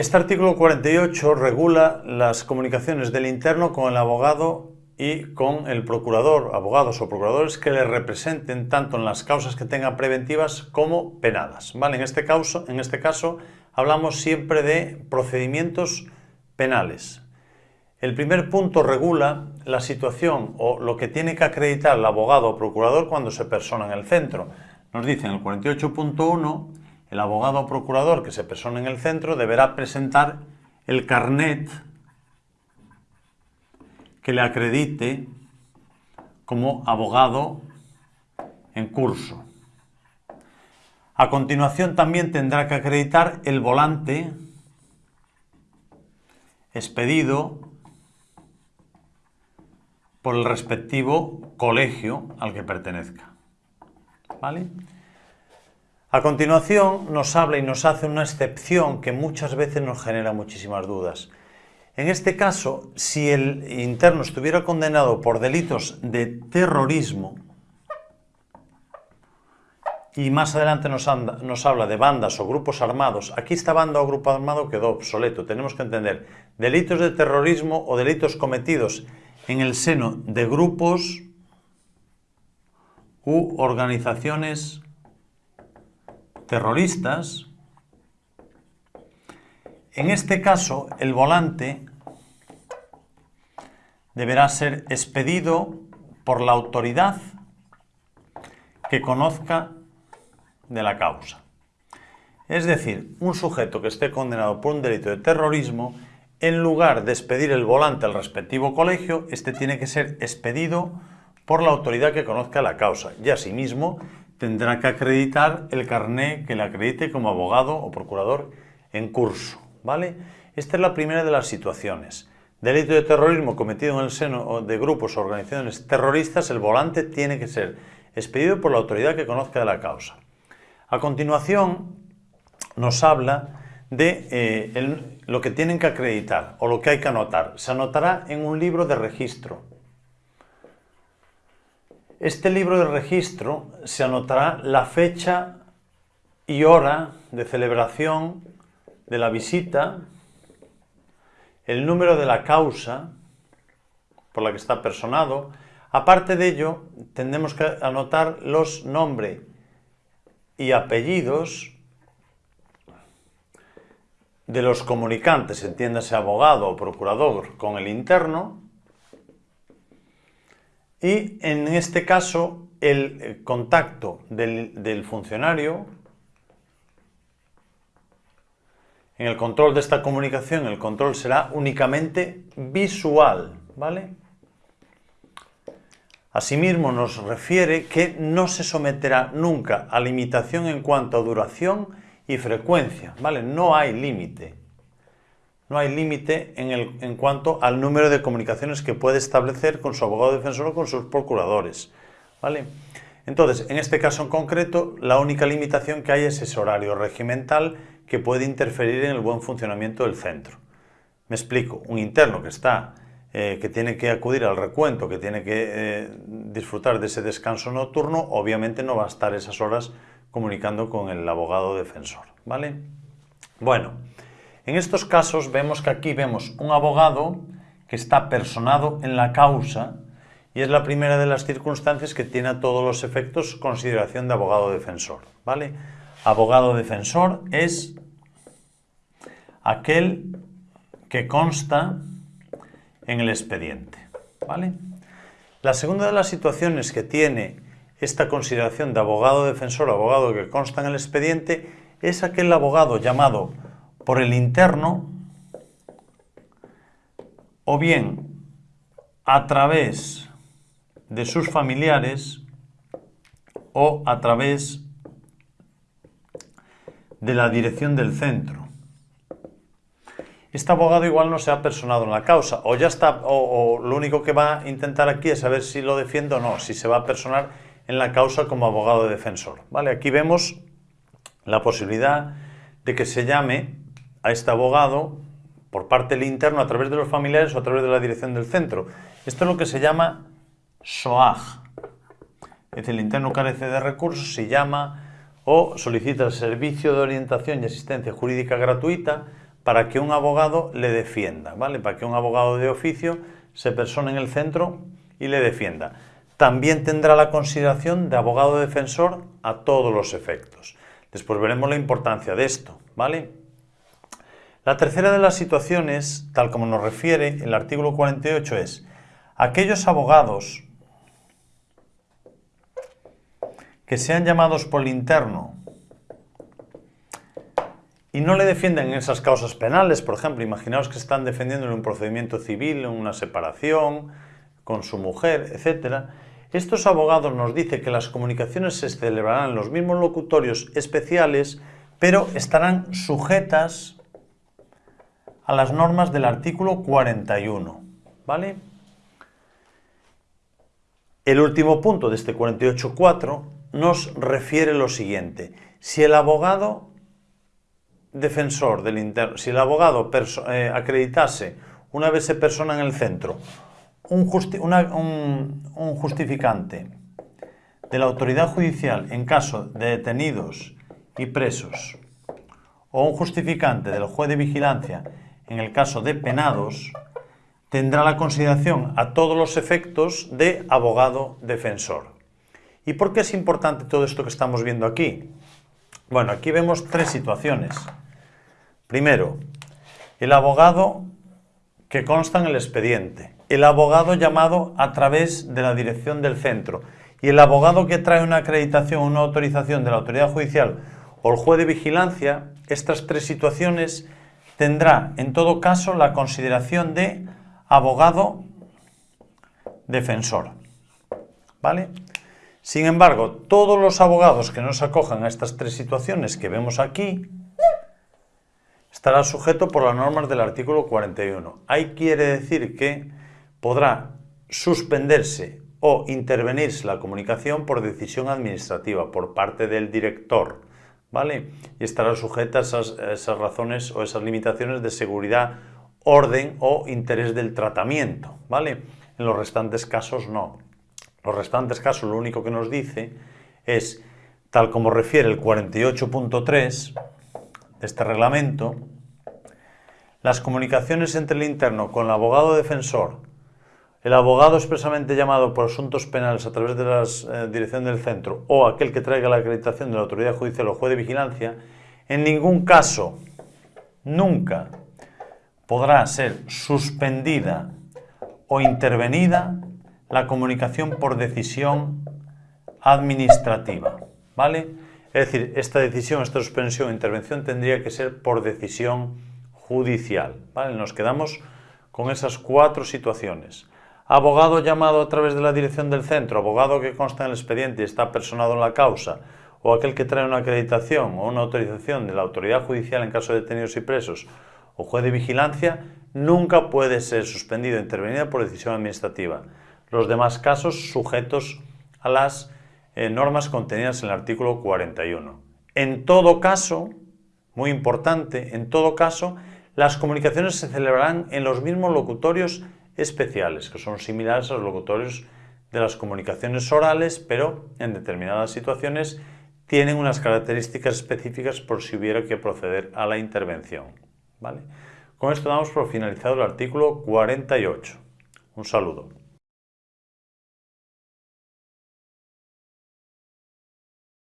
Este artículo 48 regula las comunicaciones del interno con el abogado y con el procurador, abogados o procuradores que le representen tanto en las causas que tengan preventivas como penadas. ¿vale? En, este caso, en este caso hablamos siempre de procedimientos penales. El primer punto regula la situación o lo que tiene que acreditar el abogado o procurador cuando se persona en el centro. Nos dice en el 48.1 el abogado o procurador que se persona en el centro deberá presentar el carnet que le acredite como abogado en curso. A continuación también tendrá que acreditar el volante expedido por el respectivo colegio al que pertenezca. ¿Vale? A continuación nos habla y nos hace una excepción que muchas veces nos genera muchísimas dudas. En este caso, si el interno estuviera condenado por delitos de terrorismo, y más adelante nos, habla de bandas o grupos armados, aquí esta banda o grupo armado quedó obsoleto. Tenemos que entender delitos de terrorismo o delitos cometidos en el seno de grupos u organizaciones terroristas en este caso, el volante deberá ser expedido por la autoridad que conozca de la causa. Es decir, un sujeto que esté condenado por un delito de terrorismo, en lugar de expedir el volante al respectivo colegio, este tiene que ser expedido por la autoridad que conozca la causa y asimismo tendrá que acreditar el carné que le acredite como abogado o procurador en curso. ¿vale? Esta es la primera de las situaciones. Delito de terrorismo cometido en el seno de grupos o organizaciones terroristas, el volante tiene que ser expedido por la autoridad que conozca de la causa. A continuación, nos habla de eh, lo que tienen que acreditar o lo que hay que anotar. Se anotará en un libro de registro. Este libro de registro se anotará la fecha y hora de celebración de la visita, el número de la causa por la que está personado. Aparte de ello, tendremos que anotar los nombres y apellidos de los comunicantes, entiéndase abogado o procurador con el interno, y en este caso el contacto del, del funcionario En el control de esta comunicación, el control será únicamente visual, ¿vale? Asimismo, nos refiere que no se someterá nunca a limitación en cuanto a duración y frecuencia, ¿vale? No hay límite. No hay límite en, en cuanto al número de comunicaciones que puede establecer con su abogado defensor o con sus procuradores, ¿vale? Entonces, en este caso en concreto, la única limitación que hay es ese horario regimental que puede interferir en el buen funcionamiento del centro. Me explico, un interno que está, eh, que tiene que acudir al recuento, que tiene que eh, disfrutar de ese descanso nocturno, obviamente no va a estar esas horas comunicando con el abogado defensor, ¿vale? Bueno, en estos casos vemos que aquí vemos un abogado que está personado en la causa y es la primera de las circunstancias que tiene a todos los efectos consideración de abogado defensor, ¿vale? Abogado defensor es aquel que consta en el expediente. ¿vale? La segunda de las situaciones que tiene esta consideración de abogado defensor abogado que consta en el expediente es aquel abogado llamado por el interno o bien a través de sus familiares o a través de la dirección del centro este abogado igual no se ha personado en la causa, o ya está, o, lo único que va a intentar aquí es saber si lo defiende o no, si se va a personar en la causa como abogado defensor. ¿Vale? Aquí vemos la posibilidad de que se llame a este abogado por parte del interno a través de los familiares o a través de la dirección del centro. Esto es lo que se llama SOAG. Es decir, el interno carece de recursos, se llama o solicita el servicio de orientación y asistencia jurídica gratuita para que un abogado le defienda, ¿vale? Para que un abogado de oficio se persone en el centro y le defienda. También tendrá la consideración de abogado defensor a todos los efectos. Después veremos la importancia de esto, ¿vale? La tercera de las situaciones, tal como nos refiere el artículo 48, es aquellos abogados que sean llamados por el interno y no le defienden en esas causas penales, por ejemplo, imaginaos que están defendiendo en un procedimiento civil, en una separación, con su mujer, etc. Estos abogados nos dicen que las comunicaciones se celebrarán en los mismos locutorios especiales, pero estarán sujetas a las normas del artículo 41, ¿vale? El último punto de este 48.4 nos refiere lo siguiente. Si el abogado defensor del interno, si el abogado eh, acreditase, una vez se persona en el centro, un, un, justificante de la autoridad judicial en caso de detenidos y presos, o un justificante del juez de vigilancia en el caso de penados, tendrá la consideración a todos los efectos de abogado defensor. ¿Y por qué es importante todo esto que estamos viendo aquí? Bueno, aquí vemos tres situaciones. Primero, el abogado que consta en el expediente, el abogado llamado a través de la dirección del centro y el abogado que trae una acreditación, una autorización de la autoridad judicial o el juez de vigilancia, estas tres situaciones tendrá en todo caso la consideración de abogado defensor. ¿Vale? Sin embargo, todos los abogados que no se acojan a estas tres situaciones que vemos aquí estará sujeto por las normas del artículo 41. Ahí quiere decir que podrá suspenderse o intervenirse la comunicación por decisión administrativa por parte del director, ¿vale? Y estará sujeta a esas, esas razones o esas limitaciones de seguridad, orden o interés del tratamiento, ¿vale? En los restantes casos no. Los restantes casos lo único que nos dice es, tal como refiere el 48.3, este reglamento, las comunicaciones entre el interno con el abogado defensor, el abogado expresamente llamado por asuntos penales a través de la eh, dirección del centro o aquel que traiga la acreditación de la autoridad judicial o juez de vigilancia, en ningún caso, nunca, podrá ser suspendida o intervenida la comunicación por decisión administrativa. ¿Vale? Es decir, esta decisión, esta suspensión o intervención tendría que ser por decisión judicial. ¿vale? Nos quedamos con esas cuatro situaciones. Abogado llamado a través de la dirección del centro, abogado que consta en el expediente y está personado en la causa, o aquel que trae una acreditación o una autorización de la autoridad judicial en caso de detenidos y presos, o juez de vigilancia, nunca puede ser suspendido o intervenida por decisión administrativa. Los demás casos sujetos a las eh, normas contenidas en el artículo 41. En todo caso, muy importante, en todo caso, las comunicaciones se celebrarán en los mismos locutorios especiales, que son similares a los locutorios de las comunicaciones orales, pero en determinadas situaciones tienen unas características específicas por si hubiera que proceder a la intervención. ¿vale? Con esto damos por finalizado el artículo 48. Un saludo.